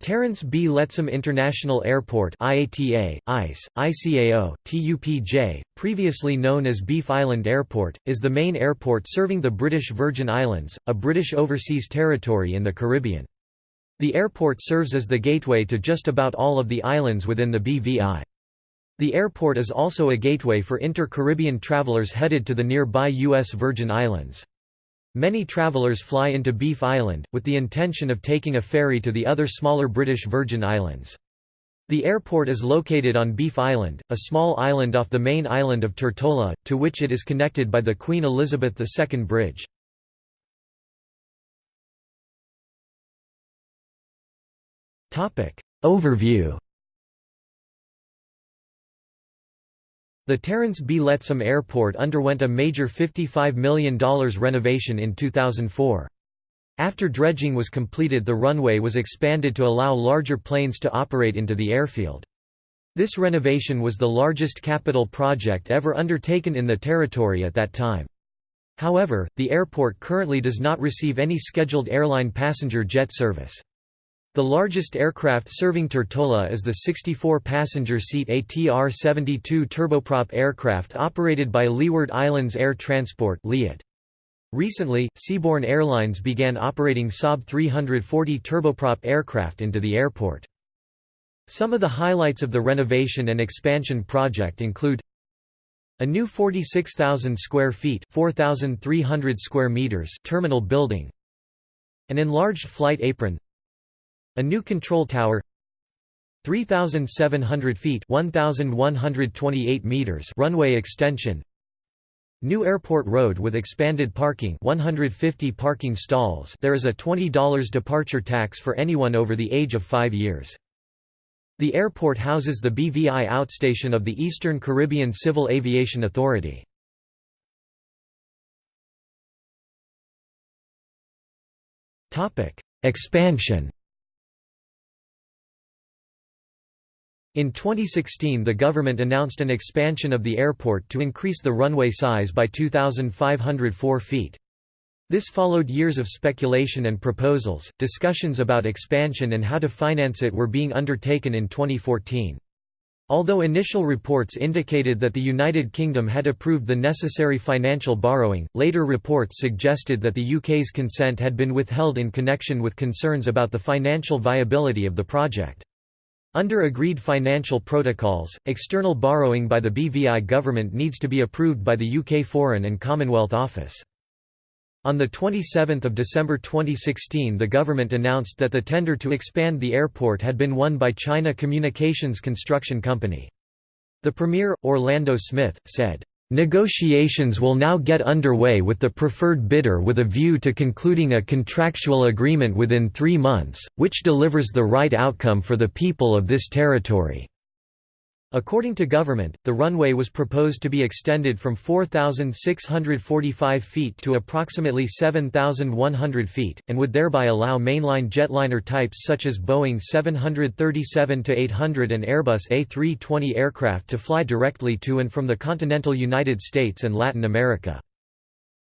Terence B. Lettsome International Airport IATA, ICE, ICAO, TUPJ, previously known as Beef Island Airport, is the main airport serving the British Virgin Islands, a British overseas territory in the Caribbean. The airport serves as the gateway to just about all of the islands within the BVI. The airport is also a gateway for inter-Caribbean travelers headed to the nearby U.S. Virgin Islands. Many travellers fly into Beef Island, with the intention of taking a ferry to the other smaller British Virgin Islands. The airport is located on Beef Island, a small island off the main island of Tortola, to which it is connected by the Queen Elizabeth II Bridge. Overview The Terence B. Lettsome Airport underwent a major $55 million renovation in 2004. After dredging was completed the runway was expanded to allow larger planes to operate into the airfield. This renovation was the largest capital project ever undertaken in the territory at that time. However, the airport currently does not receive any scheduled airline passenger jet service. The largest aircraft serving Tortola is the 64-passenger seat ATR-72 turboprop aircraft operated by Leeward Islands Air Transport Recently, Seaborne Airlines began operating Saab 340 turboprop aircraft into the airport. Some of the highlights of the renovation and expansion project include a new 46,000 square feet 4,300 square meters terminal building an enlarged flight apron a new control tower 3,700 feet 1,128 meters runway extension New Airport Road with expanded parking 150 parking stalls there is a $20 departure tax for anyone over the age of 5 years. The airport houses the BVI outstation of the Eastern Caribbean Civil Aviation Authority. Expansion In 2016 the government announced an expansion of the airport to increase the runway size by 2,504 feet. This followed years of speculation and proposals, discussions about expansion and how to finance it were being undertaken in 2014. Although initial reports indicated that the United Kingdom had approved the necessary financial borrowing, later reports suggested that the UK's consent had been withheld in connection with concerns about the financial viability of the project. Under agreed financial protocols, external borrowing by the BVI government needs to be approved by the UK Foreign and Commonwealth Office. On 27 December 2016 the government announced that the tender to expand the airport had been won by China Communications Construction Company. The Premier, Orlando Smith, said, Negotiations will now get underway with the preferred bidder with a view to concluding a contractual agreement within three months, which delivers the right outcome for the people of this territory. According to government, the runway was proposed to be extended from 4,645 feet to approximately 7,100 feet, and would thereby allow mainline jetliner types such as Boeing 737-800 and Airbus A320 aircraft to fly directly to and from the continental United States and Latin America.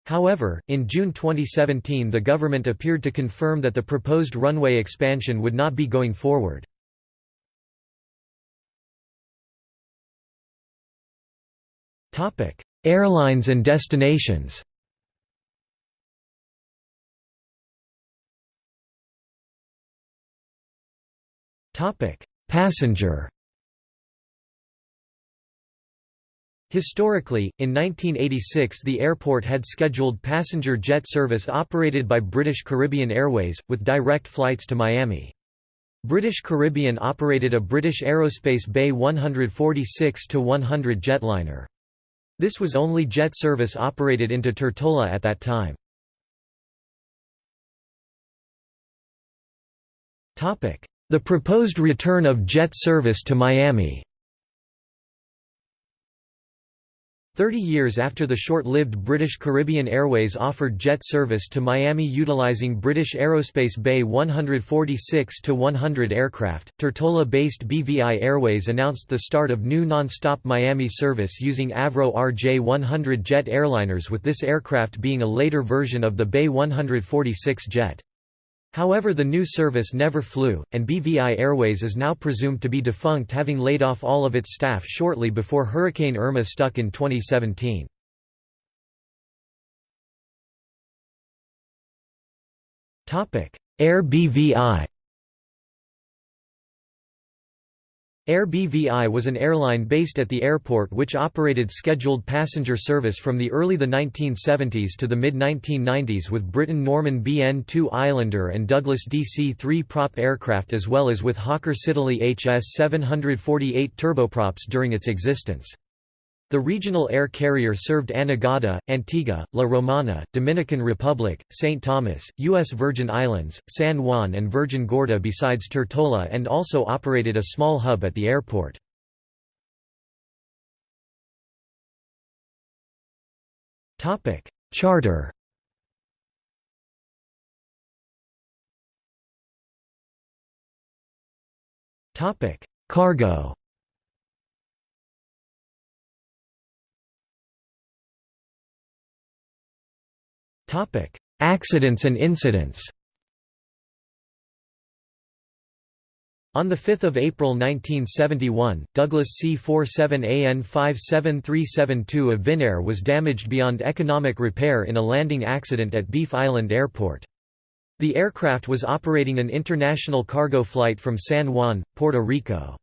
However, in June 2017 the government appeared to confirm that the proposed runway expansion would not be going forward. Topic: Airlines and destinations. Topic: Passenger. Historically, in 1986 the airport had scheduled passenger jet service operated by British Caribbean Airways, with direct flights to Miami. British Caribbean operated a British Aerospace BAe 146-100 jetliner. This was only jet service operated into Tortola at that time. The proposed return of jet service to Miami Thirty years after the short-lived British Caribbean Airways offered jet service to Miami utilizing British Aerospace BAe 146-100 aircraft, Tortola-based BVI Airways announced the start of new non-stop Miami service using Avro RJ-100 jet airliners with this aircraft being a later version of the Bay 146 jet. However the new service never flew, and BVI Airways is now presumed to be defunct having laid off all of its staff shortly before Hurricane Irma struck in 2017. Air BVI Air BVI was an airline based at the airport which operated scheduled passenger service from the early the 1970s to the mid-1990s with Britten-Norman BN-2 Islander and Douglas DC-3 prop aircraft as well as with Hawker Siddeley HS-748 turboprops during its existence. The regional air carrier served Anegada, Antigua, La Romana, Dominican Republic, St. Thomas, U.S. Virgin Islands, San Juan and Virgin Gorda besides Tortola and also operated a small hub at the airport. Charter Cargo Accidents and incidents On 5 April 1971, Douglas C-47AN 57372 of Vinair was damaged beyond economic repair in a landing accident at Beef Island Airport. The aircraft was operating an international cargo flight from San Juan, Puerto Rico.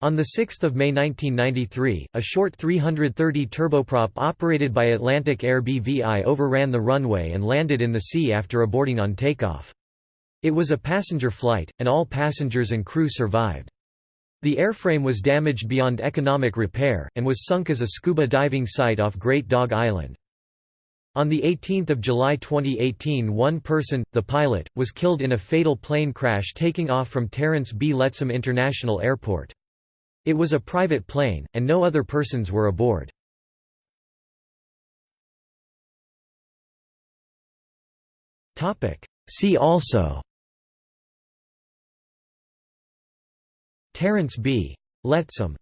On 6 May 1993, a short 330 turboprop operated by Atlantic Air BVI overran the runway and landed in the sea after aborting on takeoff. It was a passenger flight, and all passengers and crew survived. The airframe was damaged beyond economic repair, and was sunk as a scuba diving site off Great Dog Island. On 18 July 2018 one person, the pilot, was killed in a fatal plane crash taking off from Terence B. Lettsome International Airport. It was a private plane, and no other persons were aboard. See also Terence B. Lettsome